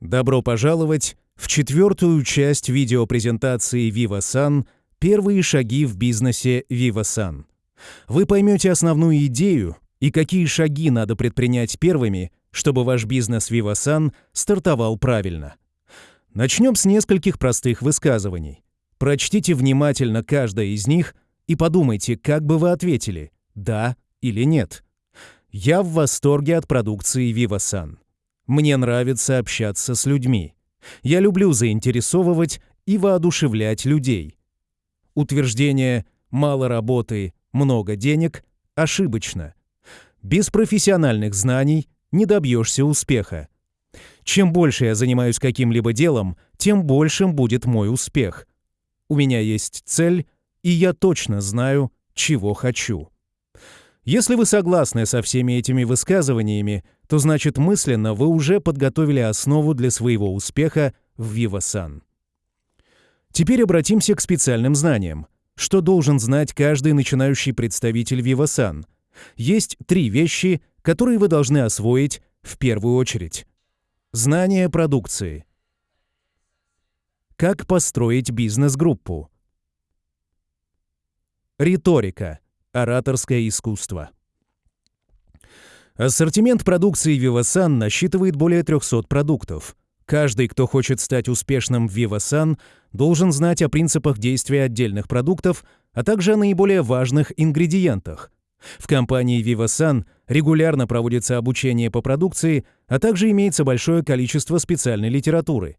Добро пожаловать в четвертую часть видеопрезентации VivaSan «Первые шаги в бизнесе VivaSan». Вы поймете основную идею и какие шаги надо предпринять первыми, чтобы ваш бизнес VivaSan стартовал правильно. Начнем с нескольких простых высказываний. Прочтите внимательно каждое из них и подумайте, как бы вы ответили «да» или «нет». Я в восторге от продукции VivaSan. Мне нравится общаться с людьми. Я люблю заинтересовывать и воодушевлять людей. Утверждение «мало работы, много денег» ошибочно. Без профессиональных знаний не добьешься успеха. Чем больше я занимаюсь каким-либо делом, тем большим будет мой успех. У меня есть цель, и я точно знаю, чего хочу. Если вы согласны со всеми этими высказываниями, то значит мысленно вы уже подготовили основу для своего успеха в VivaSan. Теперь обратимся к специальным знаниям. Что должен знать каждый начинающий представитель VivaSan? Есть три вещи, которые вы должны освоить в первую очередь. Знание продукции. Как построить бизнес-группу? Риторика. Ораторское искусство. Ассортимент продукции Vivasan насчитывает более 300 продуктов. Каждый, кто хочет стать успешным в Vivasan, должен знать о принципах действия отдельных продуктов, а также о наиболее важных ингредиентах. В компании Vivasan регулярно проводится обучение по продукции, а также имеется большое количество специальной литературы.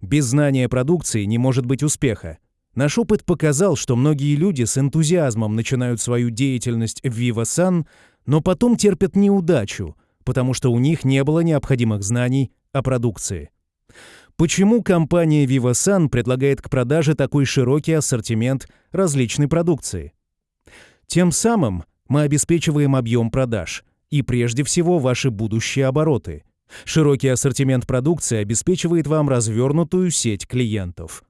Без знания продукции не может быть успеха. Наш опыт показал, что многие люди с энтузиазмом начинают свою деятельность в VivaSan, но потом терпят неудачу, потому что у них не было необходимых знаний о продукции. Почему компания VivaSan предлагает к продаже такой широкий ассортимент различной продукции? Тем самым мы обеспечиваем объем продаж и прежде всего ваши будущие обороты. Широкий ассортимент продукции обеспечивает вам развернутую сеть клиентов.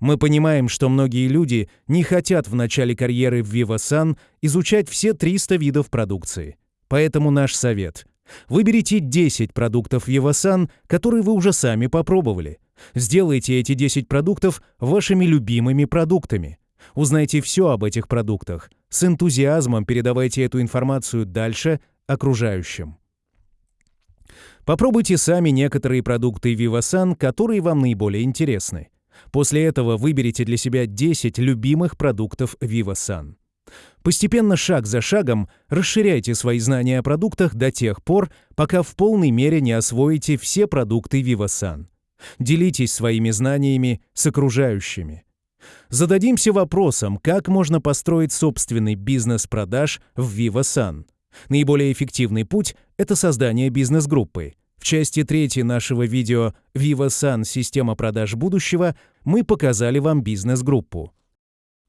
Мы понимаем, что многие люди не хотят в начале карьеры в VivaSan изучать все 300 видов продукции. Поэтому наш совет – выберите 10 продуктов VivaSan, которые вы уже сами попробовали. Сделайте эти 10 продуктов вашими любимыми продуктами. Узнайте все об этих продуктах. С энтузиазмом передавайте эту информацию дальше окружающим. Попробуйте сами некоторые продукты VivaSan, которые вам наиболее интересны. После этого выберите для себя 10 любимых продуктов VivaSan. Постепенно, шаг за шагом, расширяйте свои знания о продуктах до тех пор, пока в полной мере не освоите все продукты VivaSan. Делитесь своими знаниями с окружающими. Зададимся вопросом, как можно построить собственный бизнес продаж в VivaSan. Наиболее эффективный путь – это создание бизнес-группы. В части третьей нашего видео VivaSan «Система продаж будущего» мы показали вам бизнес-группу.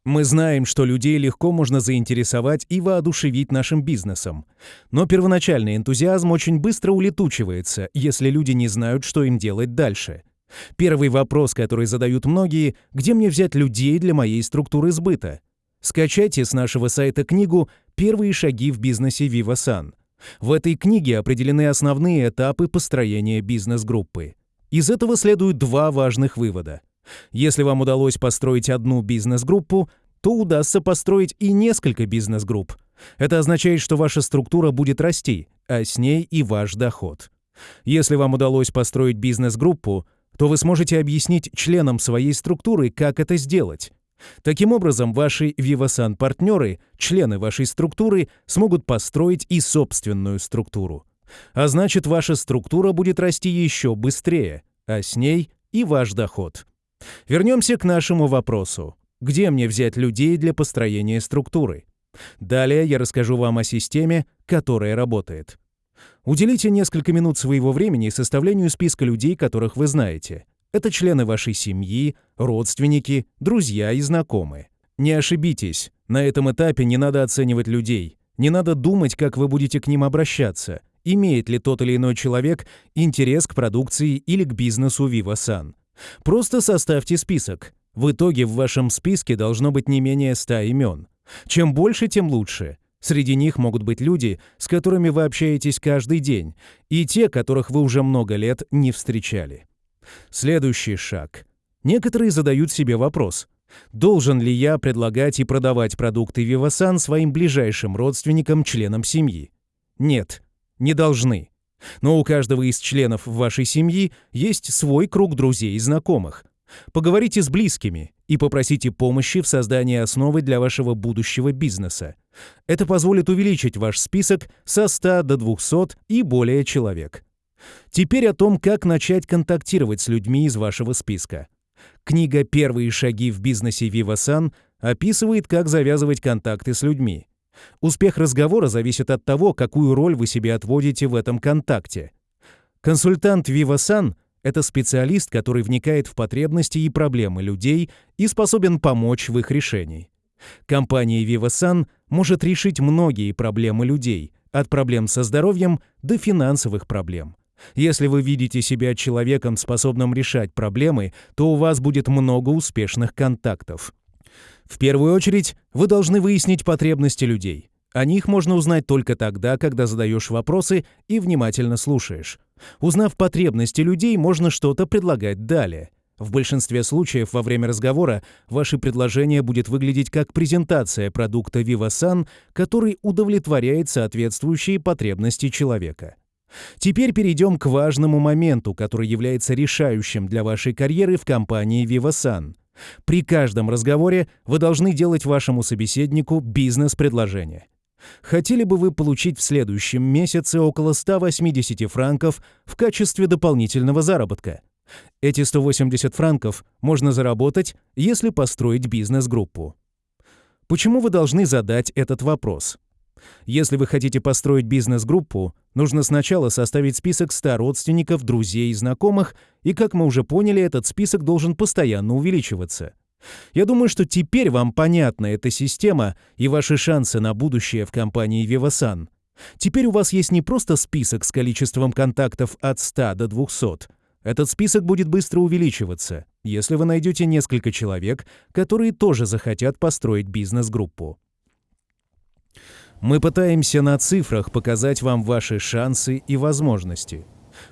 Мы знаем, что людей легко можно заинтересовать и воодушевить нашим бизнесом. Но первоначальный энтузиазм очень быстро улетучивается, если люди не знают, что им делать дальше. Первый вопрос, который задают многие, где мне взять людей для моей структуры сбыта? Скачайте с нашего сайта книгу «Первые шаги в бизнесе VivaSan». В этой книге определены основные этапы построения бизнес-группы. Из этого следуют два важных вывода. Если вам удалось построить одну бизнес-группу, то удастся построить и несколько бизнес-групп. Это означает, что ваша структура будет расти, а с ней и ваш доход. Если вам удалось построить бизнес-группу, то вы сможете объяснить членам своей структуры, как это сделать. Таким образом, ваши Vivasan-партнеры, члены вашей структуры, смогут построить и собственную структуру. А значит, ваша структура будет расти еще быстрее, а с ней и ваш доход. Вернемся к нашему вопросу. Где мне взять людей для построения структуры? Далее я расскажу вам о системе, которая работает. Уделите несколько минут своего времени составлению списка людей, которых вы знаете. Это члены вашей семьи, родственники, друзья и знакомые. Не ошибитесь, на этом этапе не надо оценивать людей, не надо думать, как вы будете к ним обращаться, имеет ли тот или иной человек интерес к продукции или к бизнесу VivaSan. Просто составьте список. В итоге в вашем списке должно быть не менее 100 имен. Чем больше, тем лучше. Среди них могут быть люди, с которыми вы общаетесь каждый день, и те, которых вы уже много лет не встречали. Следующий шаг. Некоторые задают себе вопрос. Должен ли я предлагать и продавать продукты Vivasan своим ближайшим родственникам, членам семьи? Нет, не должны. Но у каждого из членов вашей семьи есть свой круг друзей и знакомых. Поговорите с близкими и попросите помощи в создании основы для вашего будущего бизнеса. Это позволит увеличить ваш список со 100 до 200 и более человек. Теперь о том, как начать контактировать с людьми из вашего списка. Книга «Первые шаги в бизнесе Vivasan» описывает, как завязывать контакты с людьми. Успех разговора зависит от того, какую роль вы себе отводите в этом контакте. Консультант Vivasan — это специалист, который вникает в потребности и проблемы людей и способен помочь в их решении. Компания Vivasan может решить многие проблемы людей, от проблем со здоровьем до финансовых проблем. Если вы видите себя человеком, способным решать проблемы, то у вас будет много успешных контактов. В первую очередь, вы должны выяснить потребности людей. О них можно узнать только тогда, когда задаешь вопросы и внимательно слушаешь. Узнав потребности людей, можно что-то предлагать далее. В большинстве случаев во время разговора ваше предложение будет выглядеть как презентация продукта VivaSan, который удовлетворяет соответствующие потребности человека. Теперь перейдем к важному моменту, который является решающим для вашей карьеры в компании VivaSan. При каждом разговоре вы должны делать вашему собеседнику бизнес-предложение. Хотели бы вы получить в следующем месяце около 180 франков в качестве дополнительного заработка? Эти 180 франков можно заработать, если построить бизнес-группу. Почему вы должны задать этот вопрос? Если вы хотите построить бизнес-группу, нужно сначала составить список 100 родственников, друзей и знакомых, и, как мы уже поняли, этот список должен постоянно увеличиваться. Я думаю, что теперь вам понятна эта система и ваши шансы на будущее в компании Vivasan. Теперь у вас есть не просто список с количеством контактов от 100 до 200. Этот список будет быстро увеличиваться, если вы найдете несколько человек, которые тоже захотят построить бизнес-группу. Мы пытаемся на цифрах показать вам ваши шансы и возможности.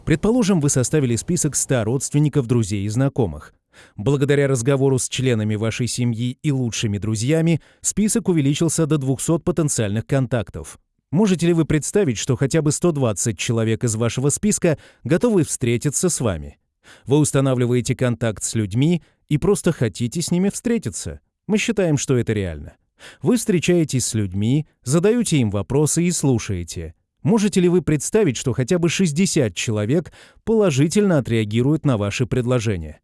Предположим, вы составили список 100 родственников, друзей и знакомых. Благодаря разговору с членами вашей семьи и лучшими друзьями список увеличился до 200 потенциальных контактов. Можете ли вы представить, что хотя бы 120 человек из вашего списка готовы встретиться с вами? Вы устанавливаете контакт с людьми и просто хотите с ними встретиться. Мы считаем, что это реально. Вы встречаетесь с людьми, задаете им вопросы и слушаете. Можете ли вы представить, что хотя бы 60 человек положительно отреагируют на ваши предложения?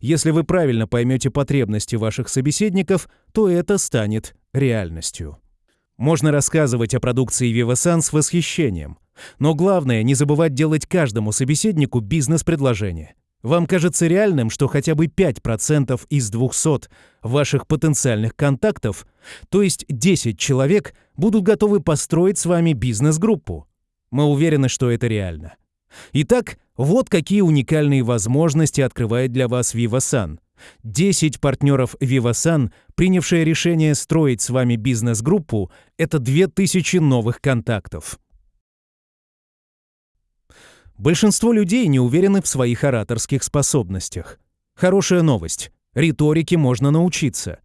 Если вы правильно поймете потребности ваших собеседников, то это станет реальностью. Можно рассказывать о продукции Vivasan с восхищением, но главное не забывать делать каждому собеседнику бизнес-предложение. Вам кажется реальным, что хотя бы 5% из 200 ваших потенциальных контактов, то есть 10 человек, будут готовы построить с вами бизнес-группу. Мы уверены, что это реально. Итак, вот какие уникальные возможности открывает для вас Vivasan. 10 партнеров Vivasan, принявшие решение строить с вами бизнес-группу, это 2000 новых контактов. Большинство людей не уверены в своих ораторских способностях. Хорошая новость. Риторике можно научиться.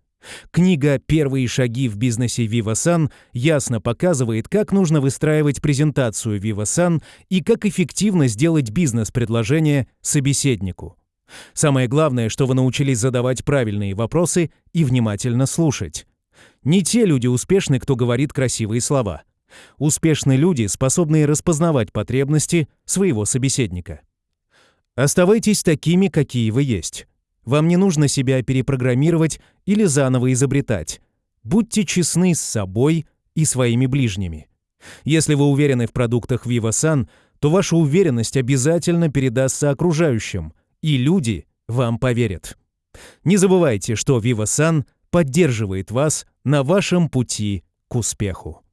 Книга «Первые шаги в бизнесе Vivasan» ясно показывает, как нужно выстраивать презентацию Vivasan и как эффективно сделать бизнес-предложение собеседнику. Самое главное, что вы научились задавать правильные вопросы и внимательно слушать. Не те люди успешны, кто говорит красивые слова. Успешные люди, способные распознавать потребности своего собеседника. Оставайтесь такими, какие вы есть. Вам не нужно себя перепрограммировать или заново изобретать. Будьте честны с собой и своими ближними. Если вы уверены в продуктах VivaSan, то ваша уверенность обязательно передастся окружающим, и люди вам поверят. Не забывайте, что VivaSan поддерживает вас на вашем пути к успеху.